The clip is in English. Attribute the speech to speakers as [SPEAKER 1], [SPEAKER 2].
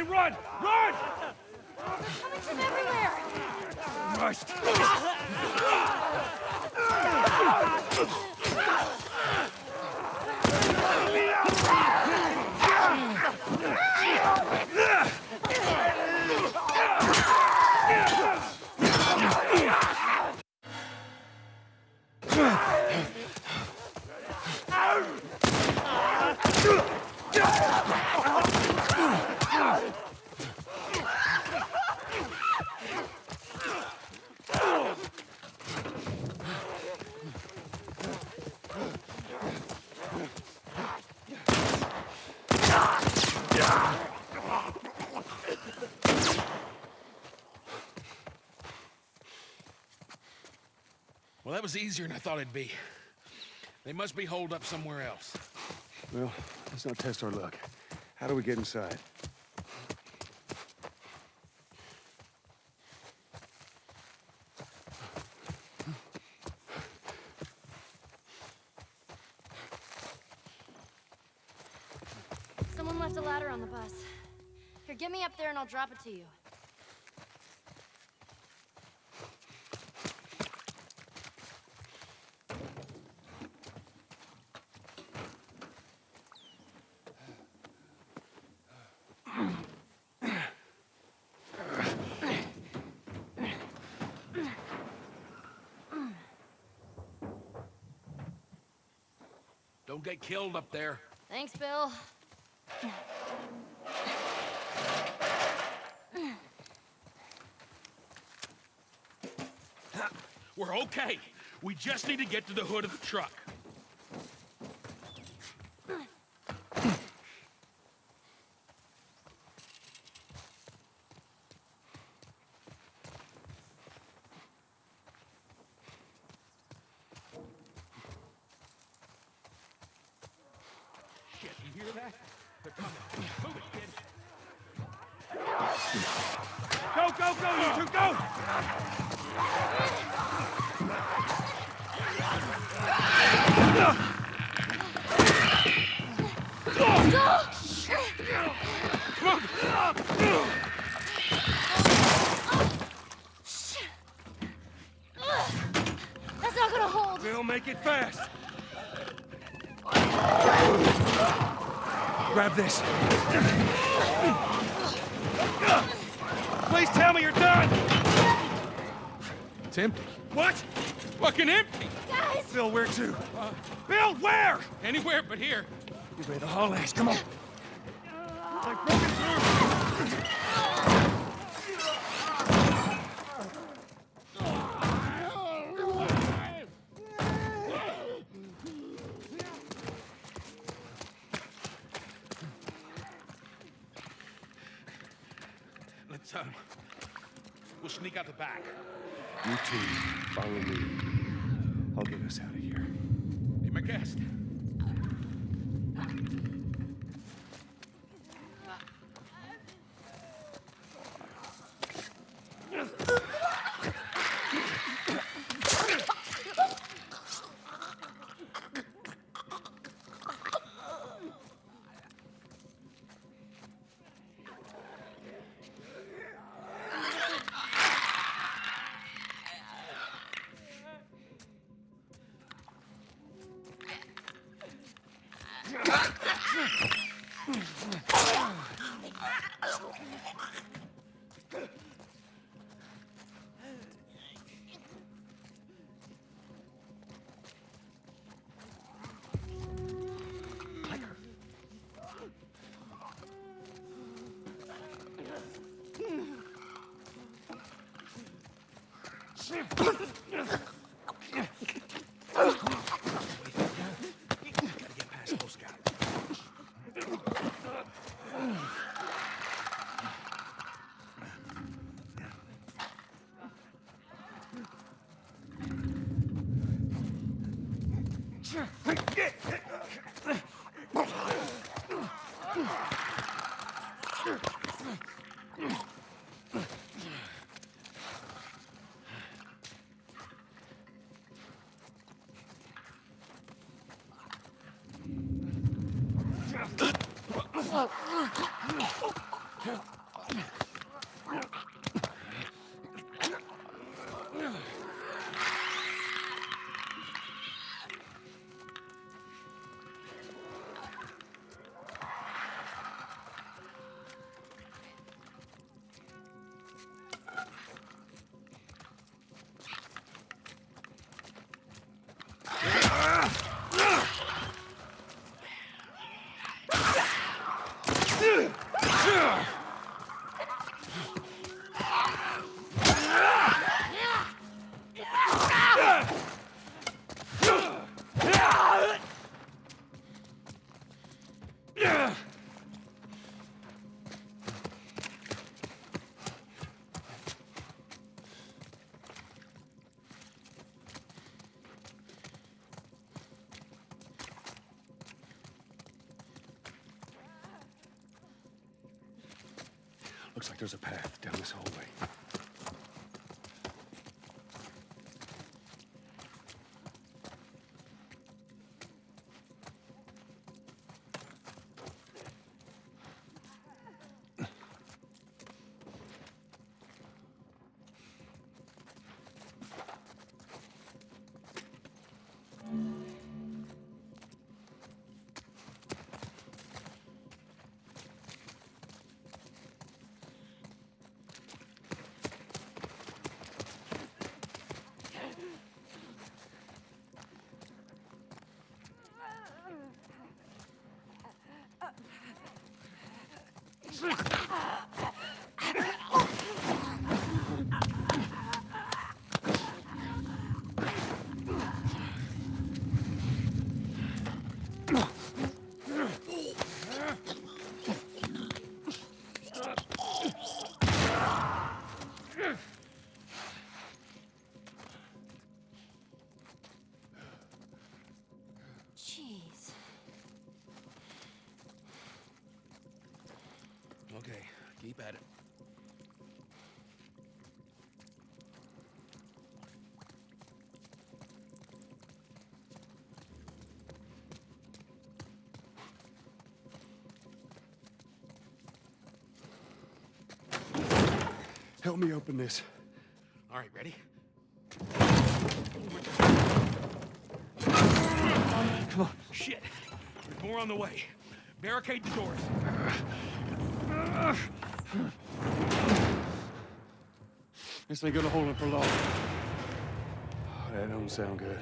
[SPEAKER 1] Ellie, run! Run!
[SPEAKER 2] Coming from everywhere!
[SPEAKER 1] Christ!
[SPEAKER 3] Well, was easier than I thought it'd be. They must be holed up somewhere else.
[SPEAKER 1] Well, let's not test our luck. How do we get inside?
[SPEAKER 2] Someone left a ladder on the bus. Here, get me up there and I'll drop it to you.
[SPEAKER 3] Don't get killed up there.
[SPEAKER 2] Thanks, Bill.
[SPEAKER 3] We're okay. We just need to get to the hood of the truck. Shit, you hear that? They're coming. Move it, kid.
[SPEAKER 1] Go, go, go, you two, go!
[SPEAKER 2] That's not gonna hold!
[SPEAKER 1] We'll make it fast. Grab this. Please tell me you're done!
[SPEAKER 3] It's empty.
[SPEAKER 1] What?
[SPEAKER 3] Fucking empty.
[SPEAKER 2] Guys!
[SPEAKER 1] Bill, where to? Bill, where?
[SPEAKER 3] Anywhere but here.
[SPEAKER 1] You better haul ass, come on.
[SPEAKER 3] Um... We'll sneak out the back.
[SPEAKER 1] You two, follow me. I'll get us out of here.
[SPEAKER 3] Be my guest. Gotta Oh,
[SPEAKER 1] Looks like there's a path down this hallway.
[SPEAKER 3] Jesus!
[SPEAKER 1] Help me open this.
[SPEAKER 3] All right, ready?
[SPEAKER 1] Come on.
[SPEAKER 3] Shit. There's more on the way. Barricade the doors.
[SPEAKER 1] This ain't gonna hold him for long. That don't sound good.